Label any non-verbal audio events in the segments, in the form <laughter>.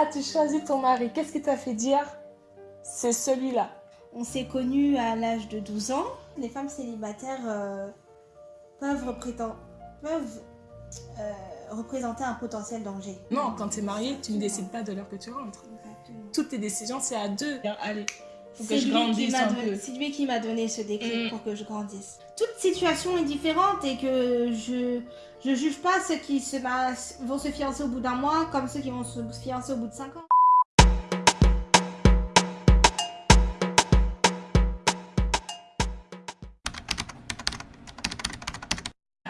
as-tu choisi ton mari? Qu'est-ce qui t'a fait dire c'est celui-là? On s'est connus à l'âge de 12 ans. Les femmes célibataires euh, peuvent, peuvent euh, représenter un potentiel danger. Non, quand tu es marié, tu ne décides pas de l'heure que tu rentres. Toutes tes décisions, c'est à deux. Allez, faut que je grandisse un peu. C'est lui qui m'a donné ce déclic mm. pour que je grandisse. Toute situation est différente et que je je juge pas ceux qui se, vont se fiancer au bout d'un mois comme ceux qui vont se fiancer au bout de cinq ans.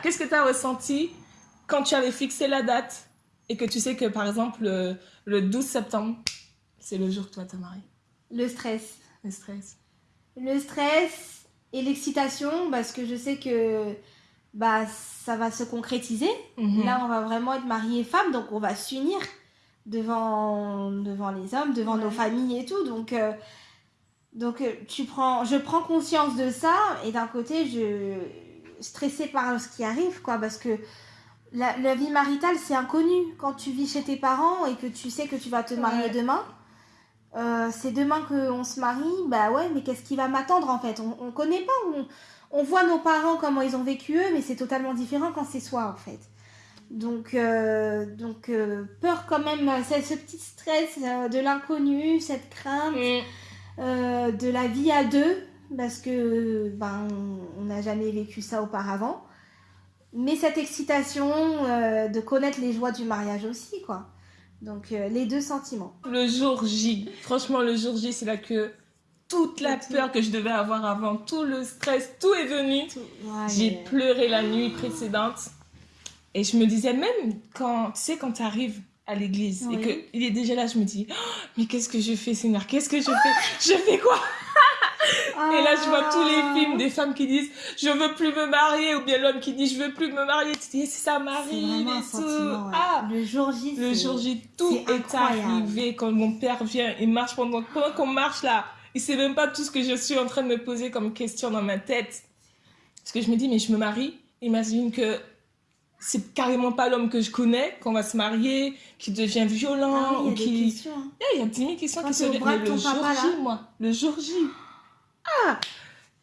Qu'est-ce que tu as ressenti quand tu avais fixé la date et que tu sais que, par exemple, le, 12 septembre, c'est le jour que toi t'as marié? Le stress. Le stress. Le stress et l'excitation parce que je sais que bah, ça va se concrétiser. Mhm. Là, on va vraiment être marié femme, donc on va s'unir devant, devant les hommes, devant nos familles et tout. Donc, euh, donc euh, tu prends, je prends conscience de ça et d'un côté, je stressée par ce qui arrive, quoi, parce que la, vie maritale, c'est inconnu. Quand tu vis chez tes parents et que tu sais que tu vas te marier demain, euh, c'est demain qu'on se marie, bah ouais, mais qu'est-ce qui va m'attendre en fait? On, on connaît pas, on, on, voit nos parents, comment ils ont vécu eux, mais c'est totalement différent quand c'est soi en fait. Donc, euh, donc euh, peur quand même, c'est ce petit stress de l'inconnu, cette crainte mm. de la vie à deux, parce que ben, on n'a jamais vécu ça auparavant. Mais cette excitation de connaître les joies du mariage aussi, quoi. Donc, euh, les deux sentiments. Le jour J, franchement, le jour J, c'est là que toute la peur que je devais avoir avant, tout le stress, tout est venu. J'ai pleuré la nuit précédente. Et je me disais, même quand, tu sais, quand tu arrives à l'église et qu'il est déjà là, je me dis, oh, mais qu'est-ce que je fais, Seigneur? Qu'est-ce que je fais? Je fais quoi? Et là, je vois tous les ah. films des femmes qui disent je veux plus me marier ou bien l'homme qui dit je veux plus me marier. Tu dis ça m'arrive et tout. Ah, le jour J, le jour J, tout est, arrivé quand mon père vient. Il marche pendant, pendant qu'on marche là. Il sait même pas tout ce que je suis en train de me poser comme question dans ma tête. Parce que je me dis mais je me marie. Imagine que c'est carrément pas l'homme que je connais qu'on va se marier, qui devient violent ah ou qui. Questions, hein. Il y a 10 000 questions qui se posent. Le jour J, moi. Le jour J. Ah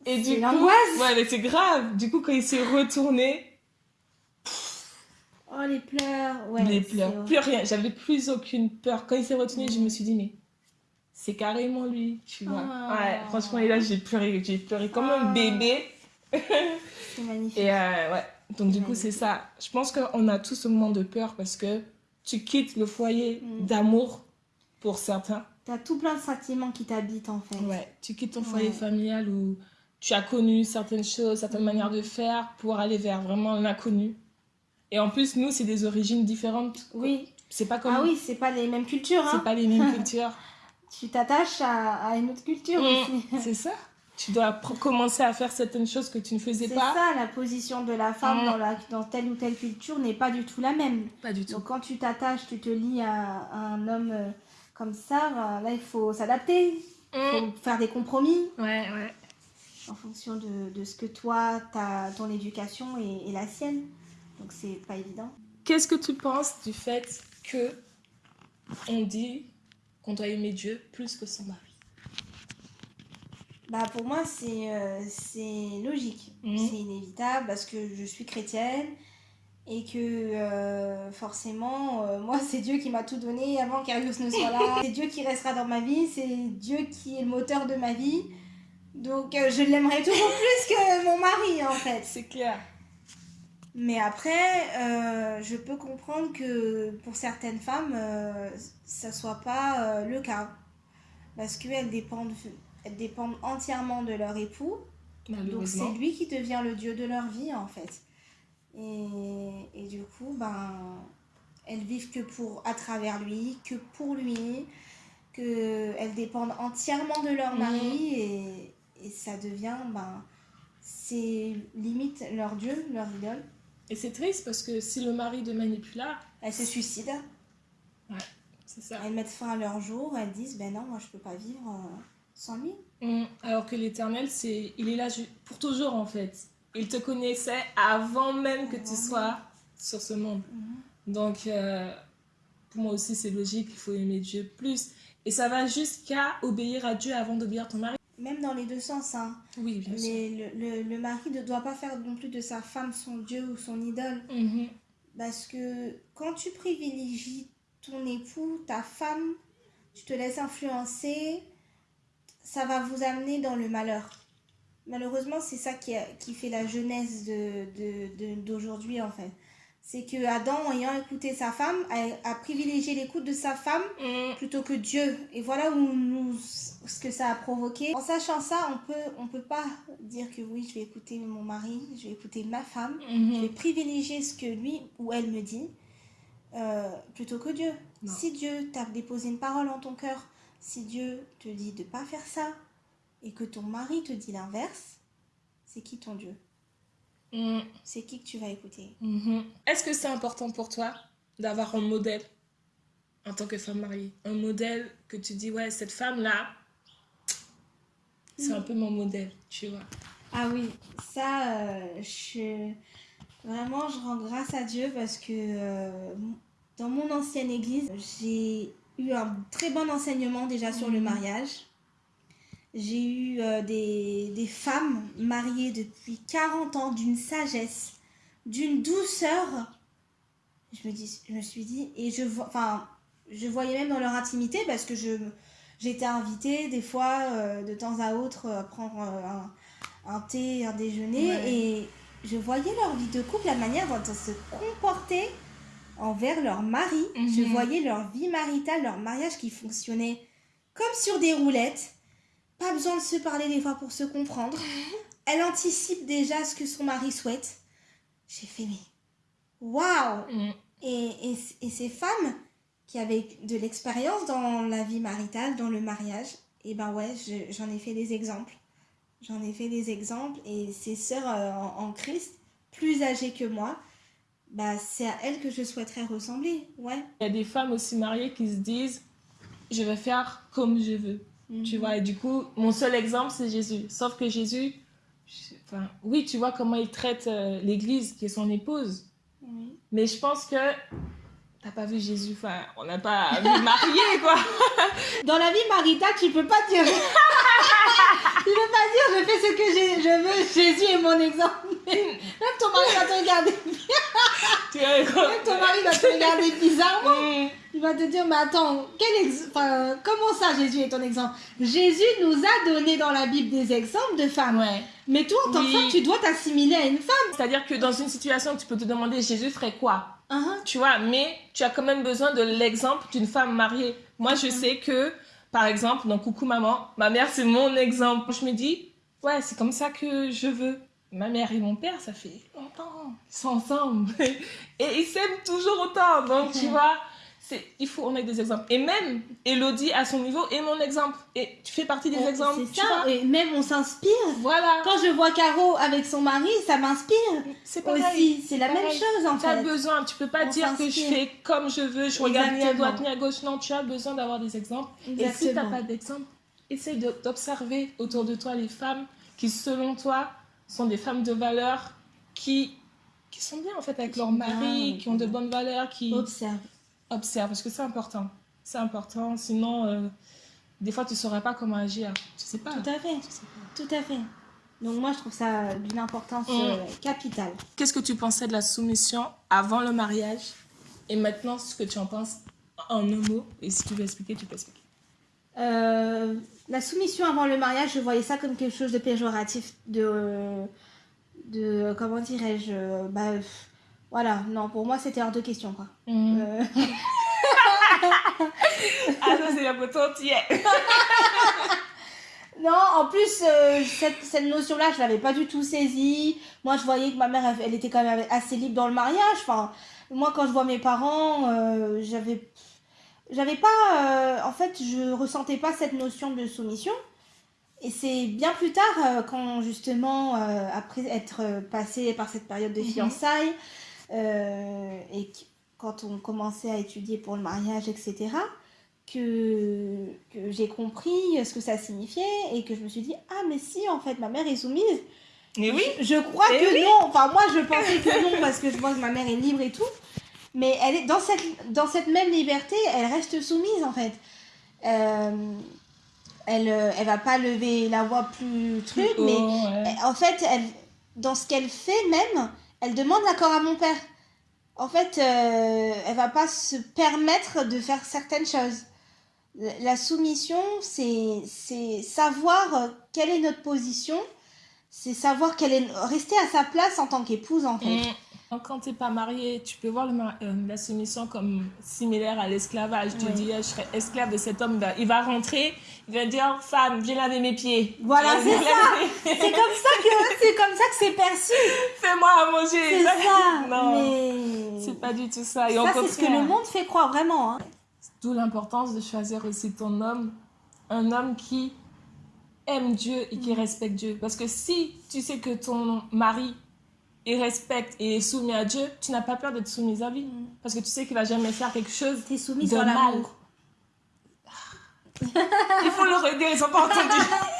Et du coup, ouais, mais c'est grave. Du coup, quand il s'est retourné. Oh, les pleurs. Ouais, les pleurs. Plus rien. J'avais plus aucune peur. Quand il s'est retourné, je me suis dit, mais c'est carrément lui, tu vois. Ah. Ouais, franchement, et là, j'ai pleuré. J'ai pleuré comme un ah. bébé. c'est magnifique. Et euh, ouais. Donc, du coup, c'est ça. Je pense qu'on a tous ce moment de peur parce que tu quittes le foyer mm. d'amour pour certains T'as tout plein de sentiments qui t'habitent en fait. Ouais, tu quittes ton foyer familial où tu as connu certaines choses, certaines manières de faire pour aller vers vraiment l'inconnu. Et en plus, nous, c'est des origines différentes. Oui. C'est pas comme. Ah oui, c'est pas les mêmes cultures. Hein. C'est pas les mêmes <laughs> cultures. tu t'attaches à, une autre culture mm. aussi. <laughs> C'est ça. Tu dois commencer à faire certaines choses que tu ne faisais pas. C'est ça, la position de la femme mm. dans, la, dans telle ou telle culture n'est pas du tout la même. Pas du tout. Donc quand tu t'attaches, tu te lis à, un homme euh, comme ça, euh, là, il faut s'adapter. Il faut mm. faire des compromis. Ouais, ouais. En fonction de, de ce que toi, ta, ton éducation et, la sienne. Donc, c'est pas évident. Qu'est-ce que tu penses du fait que on dit qu'on doit aimer Dieu plus que son mari? Bah pour moi, c'est euh, logique. Mm. C'est inévitable parce que je suis chrétienne et que euh, forcément, euh, moi, c'est Dieu qui m'a tout donné avant qu'Arius ne soit là. <laughs> c'est Dieu qui restera dans ma vie, c'est Dieu qui est le moteur de ma vie. Donc, euh, je l'aimerais toujours <laughs> plus que mon mari, en fait. C'est clair. Mais après, je peux comprendre que pour certaines femmes, ça soit pas le cas. Parce qu'elles dépendent, elles dépendent entièrement de leur époux. Donc, c'est lui qui devient le Dieu de leur vie, en fait. Et, et, du coup, ben, elles vivent que pour, à travers lui, que pour lui, qu'elles dépendent entièrement de leur mari mm. et, et, ça devient, ben, c'est limite leur Dieu, leur idole. Et c'est triste parce que si le mari plus là, elles se suicident. Ouais, c'est ça. Elles mettent fin à leur jour, elles disent, ben non, moi je peux pas vivre euh, sans lui. Mm. Alors que l'éternel, c'est, il est là pour toujours en fait. Il te connaissait avant même que tu sois sur ce monde. Mhm. Donc, euh, pour moi aussi c'est logique, il faut aimer Dieu plus. Et ça va jusqu'à obéir à Dieu avant d'obéir à ton mari. Même dans les deux sens. Hein. Oui, bien sûr. Mais le, le, mari ne doit pas faire non plus de sa femme son Dieu ou son idole. Mhm. Parce que quand tu privilégies ton époux, ta femme, tu te laisses influencer, ça va vous amener dans le malheur. Malheureusement, c'est ça qui, qui fait la jeunesse d'aujourd'hui, de, de, en fait c'est que Adam, ayant écouté sa femme, a, privilégié l'écoute de sa femme mm. plutôt que Dieu. Et voilà où nous, ce que ça a provoqué. En sachant ça, on peut, on peut pas dire que oui, je vais écouter mon mari, je vais écouter ma femme, mm-hmm. je vais privilégier ce que lui ou elle me dit euh, plutôt que Dieu. Si Dieu t'a déposé une parole en ton cœur, si Dieu te dit de pas faire ça et que ton mari te dit l'inverse, c'est qui ton Dieu Mm. C'est qui que tu vas écouter. Mm-hmm. Est-ce que c'est important pour toi d'avoir un modèle en tant que femme mariée? Un modèle que tu dis, ouais, cette femme-là, c'est un mm. peu mon modèle, tu vois. Ah oui, ça, euh, je... vraiment, je rends grâce à Dieu parce que euh, dans mon ancienne église, j'ai eu un très bon enseignement déjà sur le mm-hmm. mariage. J'ai eu euh, des, des, femmes mariées depuis 40 ans d'une sagesse, d'une douceur. Je me, dis, je me suis dit, et je, enfin, je voyais même dans leur intimité parce que j'étais invitée des fois euh, de temps à autre à prendre euh, un, un, thé, un déjeuner et je voyais leur vie de couple, la manière dont elles se comportaient envers leur mari. Je mhm. voyais leur vie maritale, leur mariage qui fonctionnait comme sur des roulettes. Pas besoin de se parler des fois pour se comprendre. <laughs> Elle anticipe déjà ce que son mari souhaite. J'ai fait, mais waouh mm. et, et, ces femmes qui avaient de l'expérience dans la vie maritale, dans le mariage, et eh ben ouais, j'en ai fait des exemples. J'en ai fait des exemples et ces sœurs euh, en, Christ, plus âgées que moi, bah, c'est à elles que je souhaiterais ressembler. Ouais. Il y a des femmes aussi mariées qui se disent je vais faire comme je veux. Tu mhm. vois, et du coup, mon seul exemple, c'est Jésus. Sauf que Jésus, enfin, oui, tu vois comment il traite euh, l'Église, qui est son épouse. Mais je pense que t'as pas vu Jésus, enfin, on n'a pas vu marié, <laughs> quoi. Dans la vie maritale, tu peux pas dire... <laughs> tu peux pas dire, je fais ce que je veux, Jésus est mon exemple. <laughs> Même ton mari va te regarder... Même ton mari va te regarder bizarrement. Il va te dire, mais attends, quel comment ça Jésus est ton exemple? Jésus nous a donné dans la Bible des exemples de femmes. Mais toi, en tant que femme, tu dois t'assimiler à une femme. C'est-à-dire que dans une situation, tu peux te demander, Jésus ferait quoi? Uh-huh. Tu vois, mais tu as quand même besoin de l'exemple d'une femme mariée. Moi, je uh-huh. sais que, par exemple, dans Coucou Maman, ma mère, c'est mon exemple. Je me dis, ouais, c'est comme ça que je veux. Ma mère et mon père, ça fait longtemps, ils sont ensemble. <laughs> et ils s'aiment toujours autant. Donc, tu vois il faut on ait des exemples. Et même Elodie à son niveau est mon exemple. Et tu fais partie des exemples c'est ça. et même on s'inspire. Voilà. Quand je vois Caro avec son mari ça m'inspire. C'est aussi c'est la même chose en fait. tu as besoin tu peux pas dire que je fais comme je veux je regarde ni à droite ni à gauche. Non tu as besoin d'avoir des exemples. Et si tu n'as pas d'exemple essaye d'observer autour de toi les femmes qui selon toi sont des femmes de valeur qui qui sont bien en fait avec leur mari qui ont de bonnes valeurs qui observe observe, parce que c'est important. C'est important, sinon, euh, des fois, tu ne saurais pas comment agir. Tu sais pas. Tout à fait. Tout à fait. Donc moi, je trouve ça d'une importance mm. euh, capitale. Qu'est-ce que tu pensais de la soumission avant le mariage et maintenant, ce que tu en penses en un mot? Et si tu veux expliquer, tu peux expliquer. Euh, la soumission avant le mariage, je voyais ça comme quelque chose de péjoratif, de, de comment dirais-je, bah, voilà, non, pour moi, c'était hors de question, quoi. Mm. Euh. ah non, c'est la potente <laughs> Non, en plus, euh, cette, cette notion-là, je l'avais pas du tout saisie. Moi, je voyais que ma mère, elle, était quand même assez libre dans le mariage. Enfin, moi, quand je vois mes parents, euh, j'avais... J'avais pas... en fait, je ressentais pas cette notion de soumission. Et c'est bien plus tard, quand justement, après être passé par cette période de mm-hmm. fiançailles, euh, et quand on commençait à étudier pour le mariage, etc., que, que j'ai compris ce que ça signifiait et que je me suis dit, ah mais si, en fait, ma mère est soumise. Mais oui. Je, crois que non. Enfin, moi, je pensais que non parce que je vois que ma mère est libre et tout. Mais elle est dans cette, dans cette même liberté, elle reste soumise en fait. Euh, elle, euh, elle va pas lever la voix plus truc, Oh, mais ouais. en fait, elle, dans ce qu'elle fait même, elle demande l'accord à mon père. En fait, euh, elle va pas se permettre de faire certaines choses. La soumission, c'est savoir quelle est notre position, c'est savoir quelle est rester à sa place en tant qu'épouse en fait. Mm. Quand tu n'es pas marié, tu peux voir le euh, la soumission comme similaire à l'esclavage. Tu dis, ah, je serai esclave de cet homme. Il va- rentrer, il va dire, femme, viens laver mes pieds. Voilà, c'est ça. C'est comme ça que c'est comme ça que c'est perçu. Fais-moi à manger. C'est ça. <laughs> Non, Mais c'est pas du tout ça. Et ça c'est ce que le monde fait croire vraiment. hein. D'où l'importance de choisir aussi ton homme, un homme qui aime Dieu et Mm. qui respecte Dieu. Parce que si tu sais que ton mari il respecte et est soumis à Dieu, tu n'as pas peur d'être soumise à lui. Mm. Parce que tu sais qu'il va jamais faire quelque chose T'es soumise de mal. l'amour. Il faut le redire, ils ont pas entendu. <laughs>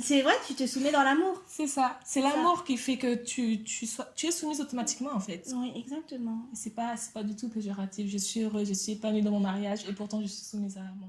C'est vrai, tu te soumets dans l'amour. C'est ça. C'est l'amour qui fait que tu, tu, sois, tu es soumise automatiquement, en fait. Oui, exactement. C'est pas, c'est pas du tout péjoratif. Je suis heureuse, je suis épanouie dans mon mariage et pourtant je suis soumise à mon